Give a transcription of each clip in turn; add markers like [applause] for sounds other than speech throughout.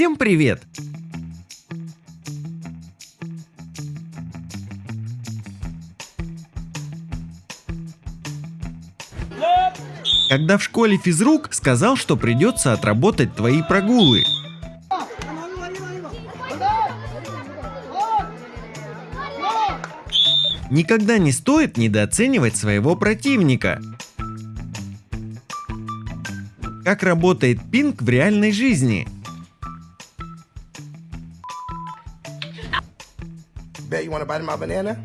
Всем привет! Когда в школе физрук сказал, что придется отработать твои прогулы. Никогда не стоит недооценивать своего противника. Как работает пинг в реальной жизни? You want to bite my banana?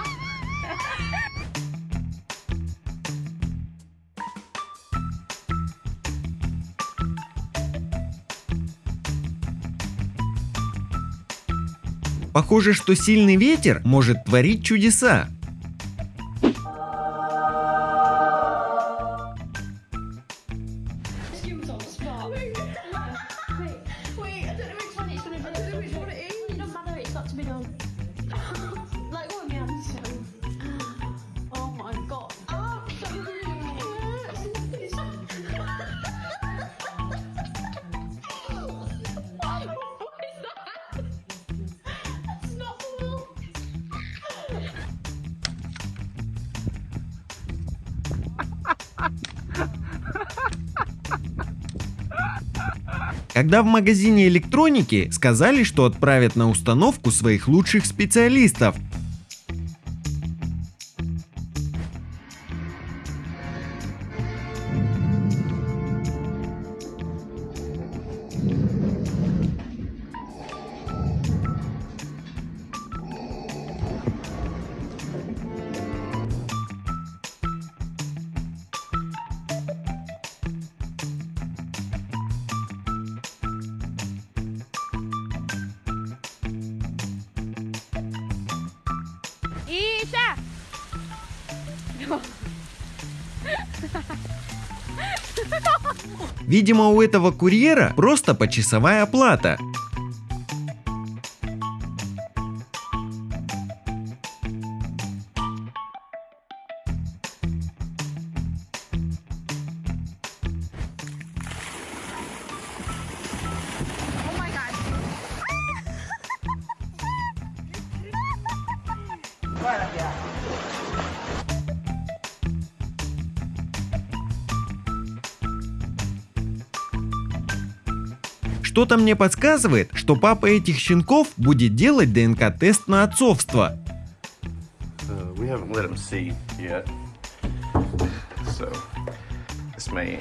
[laughs] [laughs] Похоже, что сильный ветер может творить чудеса. Когда в магазине электроники сказали, что отправят на установку своих лучших специалистов. Иса! Видимо, у этого курьера просто почасовая оплата. Что-то мне подсказывает, что папа этих щенков будет делать ДНК-тест на отцовство. Uh. So, may.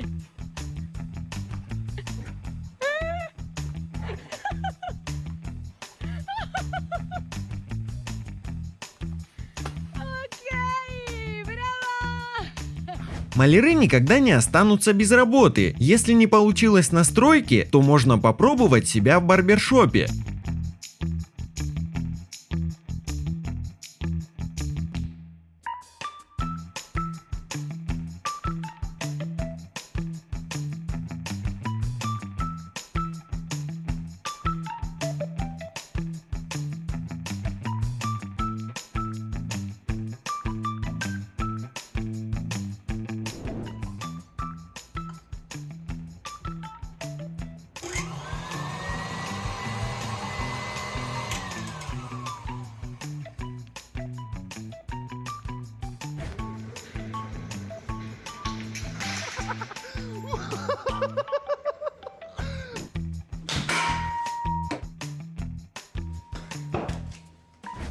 [laughs] Маляры никогда не останутся без работы. Если не получилось на стройке, то можно попробовать себя в барбершопе.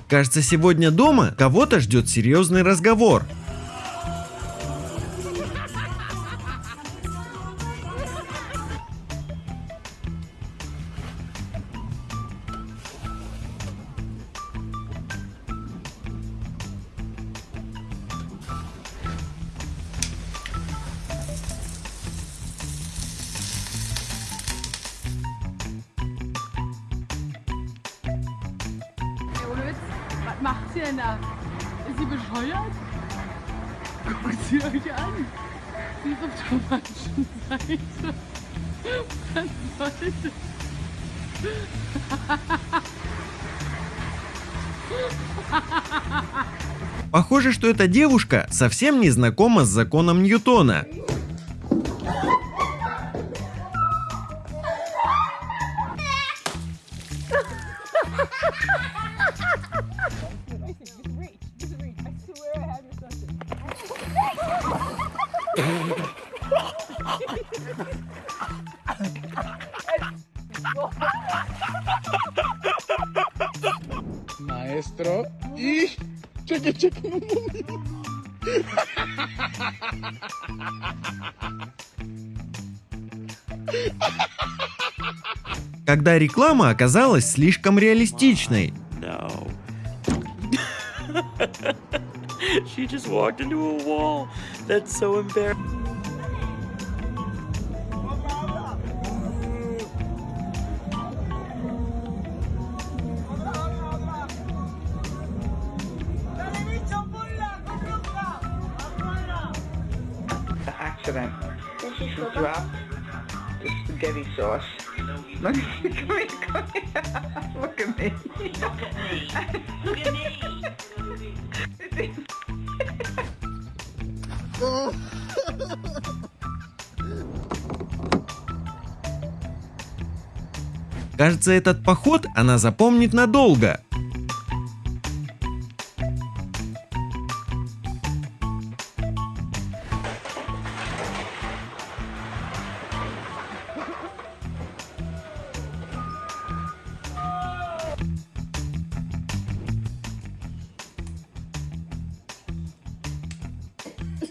Кажется, сегодня дома кого-то ждет серьезный разговор. Da? Ist sie bescheuert? Guckt sie euch an. Sie ist auf der falschen Seite. Was soll das? Похоже, что эта девушка совсем не знакома с законом Ньютона. Maestro. Y. Cheque, cheque. Когда реклама оказалась слишком реалистичной. No. she just walked into a wall. That's so embarrassing. Accident. She dropped the spaghetti sauce. Look, come here, come here. Look at me. Look at me. Кажется, этот поход она запомнит надолго.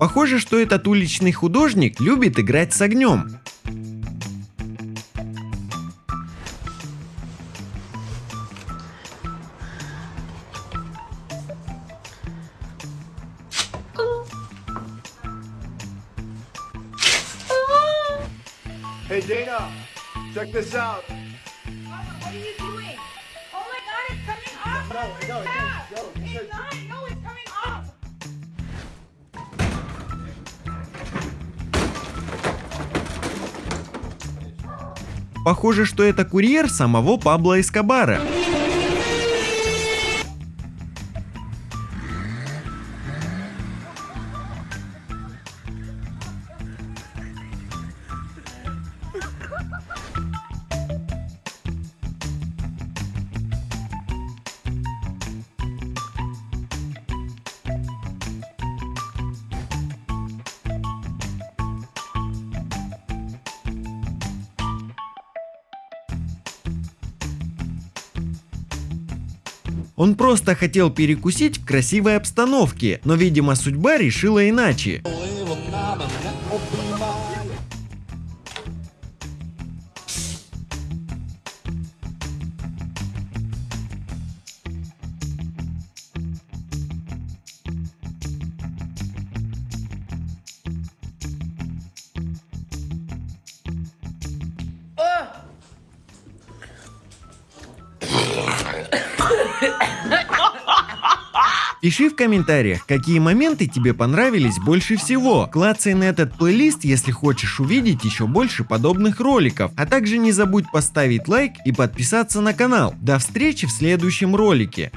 Похоже, что этот уличный художник любит играть с огнем. Hey, Dana, check this out. Похоже, что это курьер самого Пабло Эскобара. Он просто хотел перекусить в красивой обстановке, но, видимо, судьба решила иначе. Пиши в комментариях, какие моменты тебе понравились больше всего. Клацай на этот плейлист, если хочешь увидеть еще больше подобных роликов. А также не забудь поставить лайк и подписаться на канал. До встречи в следующем ролике.